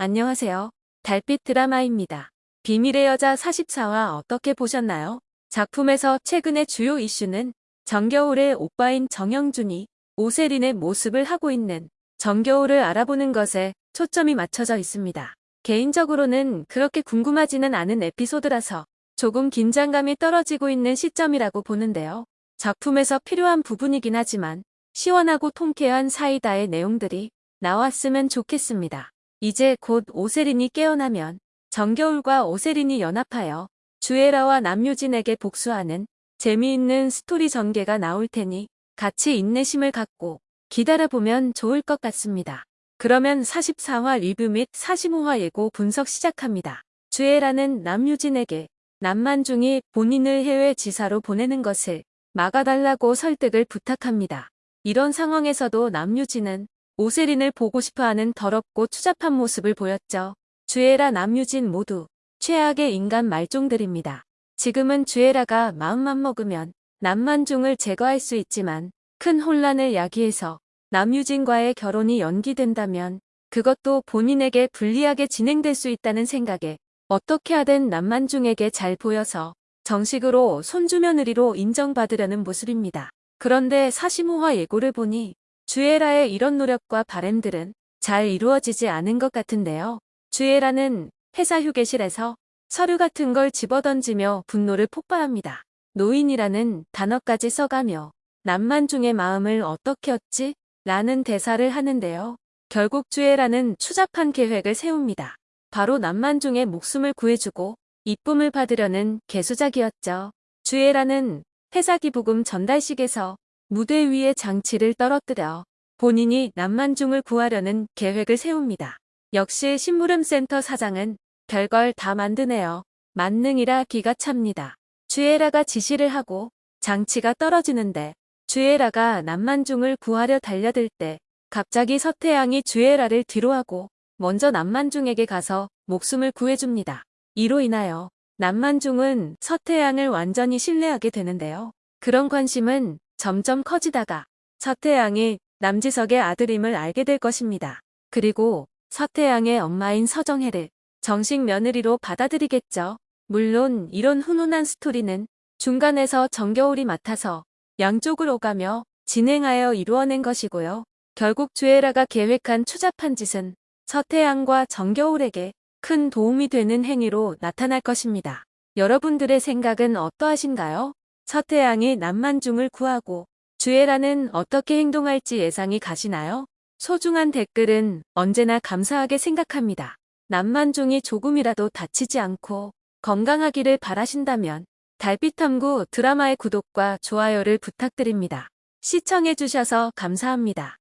안녕하세요. 달빛 드라마입니다. 비밀의 여자 44화 어떻게 보셨나요? 작품에서 최근의 주요 이슈는 정겨울의 오빠인 정영준이 오세린의 모습을 하고 있는 정겨울을 알아보는 것에 초점이 맞춰져 있습니다. 개인적으로는 그렇게 궁금하지는 않은 에피소드라서 조금 긴장감이 떨어지고 있는 시점이라고 보는데요. 작품에서 필요한 부분이긴 하지만 시원하고 통쾌한 사이다의 내용들이 나왔으면 좋겠습니다. 이제 곧 오세린이 깨어나면 정겨울과 오세린이 연합하여 주애라와 남유진에게 복수하는 재미있는 스토리 전개가 나올 테니 같이 인내심을 갖고 기다려보면 좋을 것 같습니다. 그러면 44화 리뷰 및 45화 예고 분석 시작합니다. 주애라는 남유진에게 남만중이 본인을 해외 지사로 보내는 것을 막아달라고 설득을 부탁합니다. 이런 상황에서도 남유진은 오세린을 보고 싶어하는 더럽고 추잡한 모습을 보였죠. 주애라 남유진 모두 최악의 인간 말종들입니다. 지금은 주애라가 마음만 먹으면 남만중을 제거할 수 있지만 큰 혼란을 야기해서 남유진과의 결혼이 연기된다면 그것도 본인에게 불리하게 진행될 수 있다는 생각에 어떻게 하든 남만중에게 잘 보여서 정식으로 손주며느리로 인정받으려는 모습입니다. 그런데 45화 예고를 보니 주애라의 이런 노력과 바램들은 잘 이루어지지 않은 것 같은데요. 주애라는 회사 휴게실에서 서류 같은 걸 집어던지며 분노를 폭발합니다. 노인이라는 단어까지 써가며 남만중의 마음을 어떻게 얻지? 라는 대사를 하는데요. 결국 주애라는 추잡한 계획을 세웁니다. 바로 남만중의 목숨을 구해주고 이쁨을 받으려는 개수작이었죠. 주애라는 회사 기부금 전달식에서 무대 위에 장치를 떨어뜨려 본인이 남만중을 구하려는 계획을 세웁니다. 역시 심부름센터 사장은 별걸 다 만드네요. 만능이라 기가 찹니다. 주애라가 지시를 하고 장치가 떨어지는데 주애라가 남만중을 구하려 달려들 때 갑자기 서태양이 주애라를 뒤로하고 먼저 남만중에게 가서 목숨을 구해줍니다. 이로 인하여 남만중은 서태양을 완전히 신뢰하게 되는데요. 그런 관심은 점점 커지다가 서태양이 남지석의 아들임을 알게 될 것입니다. 그리고 서태양의 엄마인 서정혜를 정식 며느리로 받아들이겠죠. 물론 이런 훈훈한 스토리는 중간에서 정겨울이 맡아서 양쪽을 오가며 진행하여 이루어낸 것이고요. 결국 주애라가 계획한 추잡한 짓은 서태양과 정겨울에게 큰 도움이 되는 행위로 나타날 것입니다. 여러분들의 생각은 어떠하신가요? 서태양이 남만중을 구하고 주애라는 어떻게 행동할지 예상이 가시나요? 소중한 댓글은 언제나 감사하게 생각합니다. 남만중이 조금이라도 다치지 않고 건강하기를 바라신다면 달빛탐구 드라마의 구독과 좋아요를 부탁드립니다. 시청해주셔서 감사합니다.